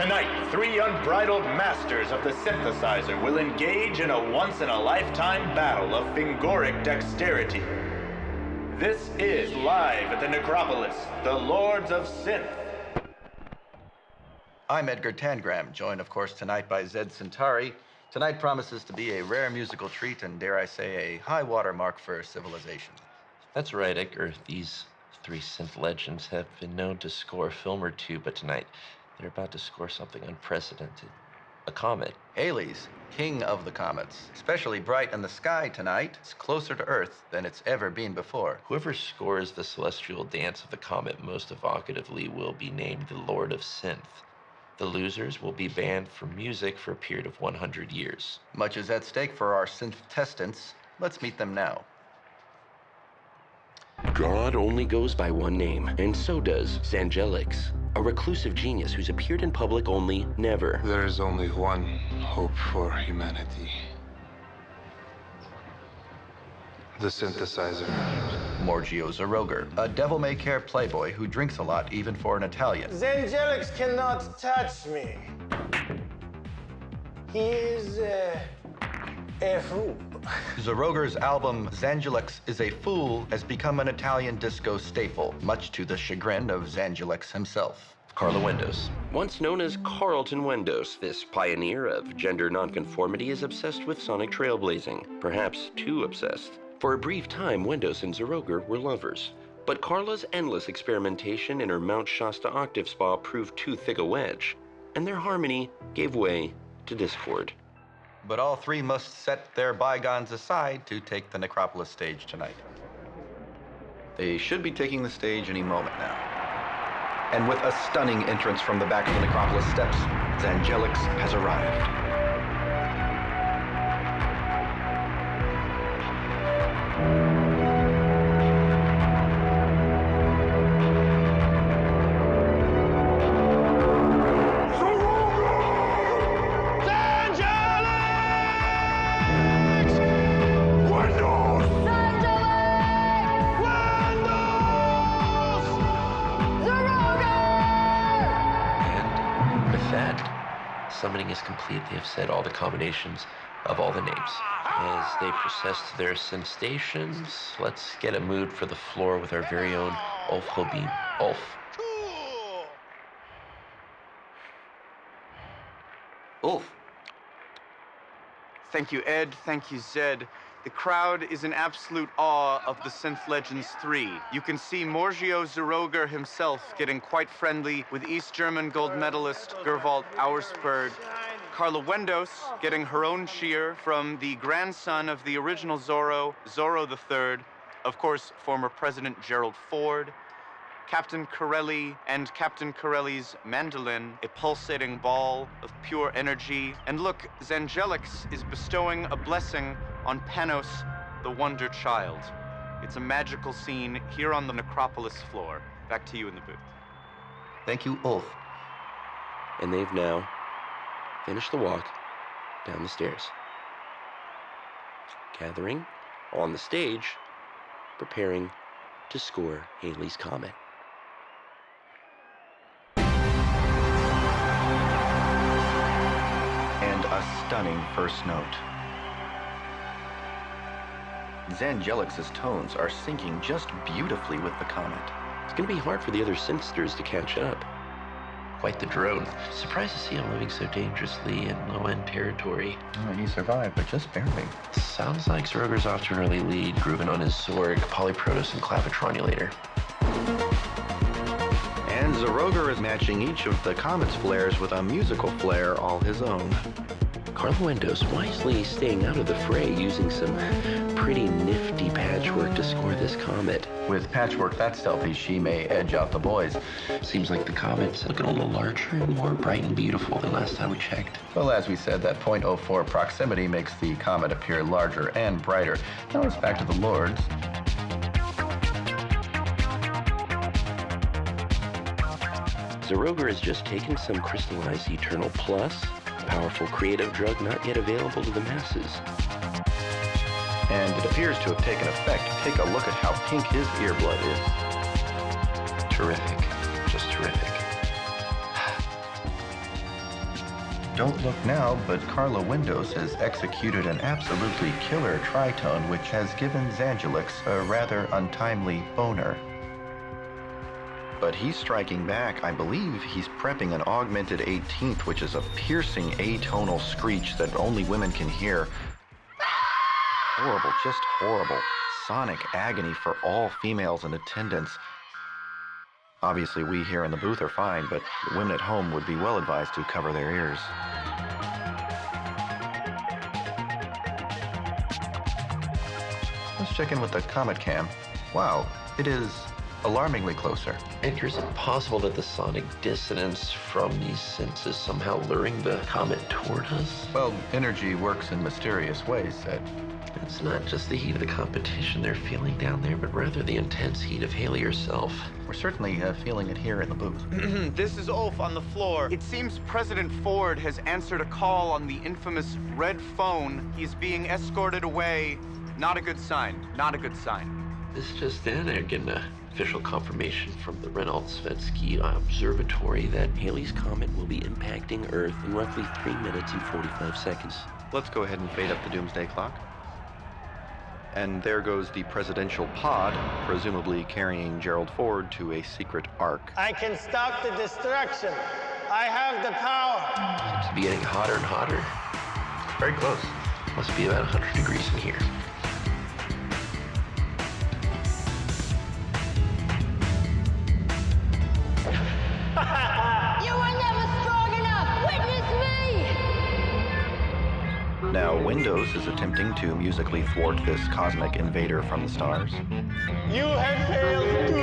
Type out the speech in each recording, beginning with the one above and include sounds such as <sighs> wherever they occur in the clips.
Tonight, three unbridled masters of the synthesizer will engage in a once in a lifetime battle of fingoric dexterity. This is live at the Necropolis, the Lords of Synth. I'm Edgar Tangram, joined, of course, tonight by Zed Centauri. Tonight promises to be a rare musical treat and, dare I say, a high water mark for civilization. That's right, Edgar. These three synth legends have been known to score a film or two, but tonight they're about to score something unprecedented a comet. Halley's, king of the comets. Especially bright in the sky tonight. It's closer to Earth than it's ever been before. Whoever scores the celestial dance of the comet most evocatively will be named the Lord of Synth. The losers will be banned from music for a period of 100 years. Much is at stake for our synth testants. Let's meet them now. God only goes by one name, and so does Zangelix, a reclusive genius who's appeared in public only never. There is only one hope for humanity. The synthesizer. Morgio Zaroger, a devil-may-care playboy who drinks a lot even for an Italian. Zangelix cannot touch me. He is uh, a fool. Zaroger's album Zangelix is a Fool has become an Italian disco staple, much to the chagrin of Zangelix himself. Carla Wendos. Once known as Carlton Wendos, this pioneer of gender nonconformity is obsessed with sonic trailblazing, perhaps too obsessed. For a brief time, Wendos and Zaroger were lovers. But Carla's endless experimentation in her Mount Shasta octave spa proved too thick a wedge, and their harmony gave way to discord. But all three must set their bygones aside to take the Necropolis stage tonight. They should be taking the stage any moment now. And with a stunning entrance from the back of the Necropolis steps, Zangelix has arrived. They have said all the combinations of all the names. As they process their synth stations, let's get a mood for the floor with our very own Ulf Hobin. Ulf. Ulf, Thank you, Ed. Thank you, Zed. The crowd is in absolute awe of the Synth Legends 3. You can see Morgio Zaroger himself getting quite friendly with East German gold medalist Gerwald Auersperg. Carla Wendos getting her own cheer from the grandson of the original Zorro, Zorro III. Of course, former President Gerald Ford. Captain Corelli and Captain Corelli's mandolin, a pulsating ball of pure energy. And look, Zangelix is bestowing a blessing on Panos, the Wonder Child. It's a magical scene here on the Necropolis floor. Back to you in the booth. thank you, Ulf. And they've now finished the walk down the stairs. Gathering on the stage, preparing to score Haley's Comet. And a stunning first note. Zangelix's tones are syncing just beautifully with the comet. It's gonna be hard for the other synthsters to catch up. Quite the drone. Surprised to see him living so dangerously in low end territory. Oh, he survived, but just barely. Sounds like Zaroger's off to an early lead, grooving on his Zorg, Polyprotos, and Clavitronulator. And Zaroger is matching each of the comet's flares with a musical flair all his own. Carla Wendos wisely staying out of the fray using some pretty nifty patchwork to score this comet. With patchwork that stealthy, she may edge out the boys. Seems like the comet's looking a little larger and more bright and beautiful than last time we checked. Well, as we said, that .04 proximity makes the comet appear larger and brighter. Now it's back to the Lords. Zaroger has just taken some crystallized Eternal Plus, a powerful creative drug not yet available to the masses. And it appears to have taken effect. Take a look at how pink his earblood is. Terrific. Just terrific. <sighs> don't look now, but Carla Wendos has executed an absolutely killer tritone which has given Zangelix a rather untimely boner. But he's striking back. I believe he's prepping an augmented 18th, which is a piercing atonal screech that only women can hear. Horrible, just horrible. Sonic agony for all females in attendance. Obviously, we here in the booth are fine, but women at home would be well advised to cover their ears. Let's check in with the Comet Cam. Wow, it is alarmingly closer. Edgar, is it possible that the sonic dissonance from these synths is somehow luring the comet toward us? Well, energy works in mysterious ways, Ed. It's not just the heat of the competition they're feeling down there, but rather the intense heat of Haley herself. We're certainly uh, feeling it here in the booth. <clears throat> this is Ulf on the floor. It seems President Ford has answered a call on the infamous red phone. He's being escorted away. Not a good sign. Not a good sign. This just in, they're getting a official confirmation from the Reynolds-Svetsky Observatory that Haley's comet will be impacting Earth in roughly 3 minutes and 45 seconds. Let's go ahead and fade up the doomsday clock. And there goes the presidential pod, presumably carrying Gerald Ford to a secret ark. I can stop the destruction. I have the power. Seems to be getting hotter and hotter. Very close. Must be about 100 degrees in here. Now, Wendos is attempting to musically thwart this cosmic invader from the stars. You have failed too.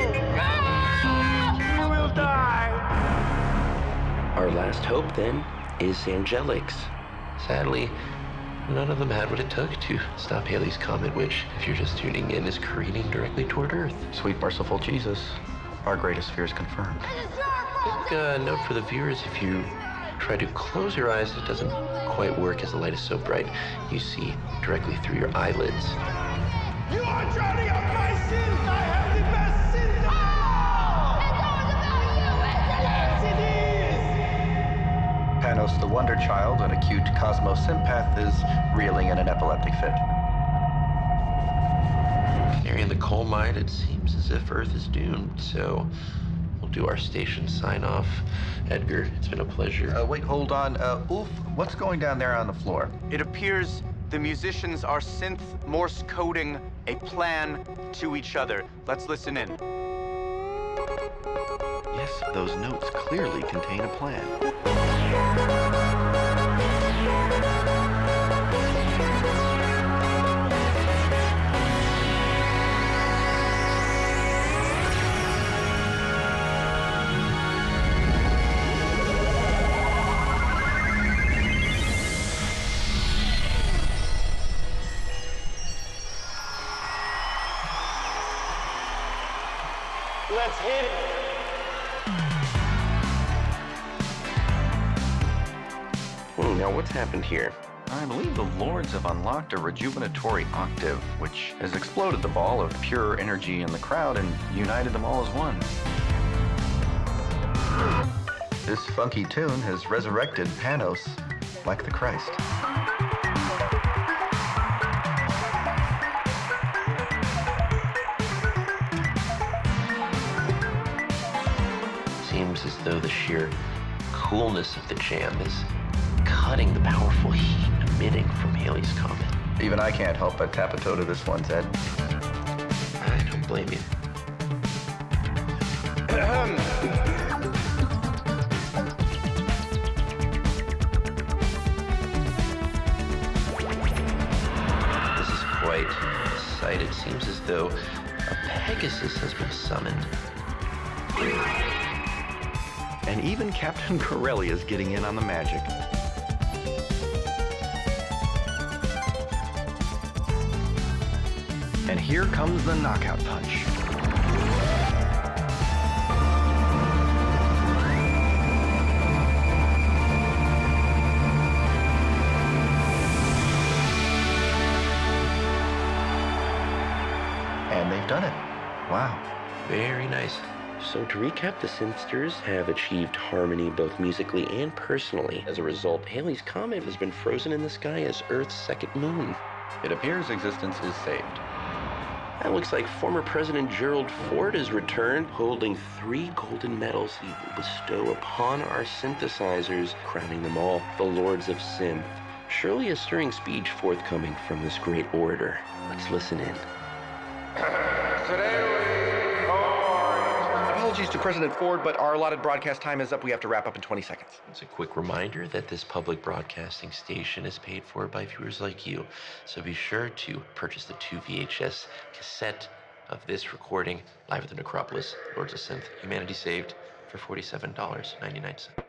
You will die. Our last hope, then, is Zangelix. Sadly, none of them had what it took to stop Haley's comet, which, if you're just tuning in, is careening directly toward Earth. Sweet merciful Jesus, our greatest fears confirmed. Quick uh, note for the viewers, if you try to close your eyes, it doesn't quite work as the light is so bright. You see directly through your eyelids. You are drowning out my sins. I have the best sins of all. It's all about you, isn't it? Yes, it is. Panos the Wonder Child, an acute cosmosympath, is reeling in an epileptic fit. Canary in the coal mine, it seems as if Earth is doomed, so we'll do our station sign off. Edgar, it's been a pleasure. Uh, wait, hold on. Uh, Ulf, what's going down there on the floor? It appears the musicians are synth Morse coding a plan to each other. Let's listen in. Yes, those notes clearly contain a plan. Let's hit it. Hmm, now, what's happened here? I believe the Lords have unlocked a rejuvenatory octave, which has exploded the ball of pure energy in the crowd and united them all as one. This funky tune has resurrected Panos like the Christ. Though the sheer coolness of the jam is cutting the powerful heat emitting from Haley's comet. Even I can't help but tap a toe to this one, Ted. I don't blame you. This is quite a sight. It seems as though a Pegasus has been summoned. And even Captain <laughs> Corelli is getting in on the magic. And here comes the knockout punch. And they've done it. Wow. Very nice. So, to recap, the Synthsters have achieved harmony both musically and personally. As a result, Halley's Comet has been frozen in the sky as Earth's second moon. It appears existence is saved. That looks like former President Gerald Ford has returned, holding three golden medals he will bestow upon our synthesizers, crowning them all the Lords of Synth. Surely a stirring speech forthcoming from this great orator. Let's listen in. <coughs> Apologies to President Ford, but our allotted broadcast time is up. We have to wrap up in 20 seconds. It's a quick reminder that this public broadcasting station is paid for by viewers like you. So be sure to purchase the two VHS cassette of this recording live at the Necropolis, Lords of Synth, Humanity Saved, for $47.99.